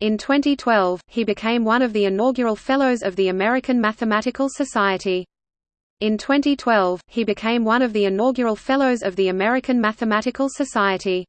In 2012, he became one of the inaugural Fellows of the American Mathematical Society. In 2012, he became one of the inaugural Fellows of the American Mathematical Society.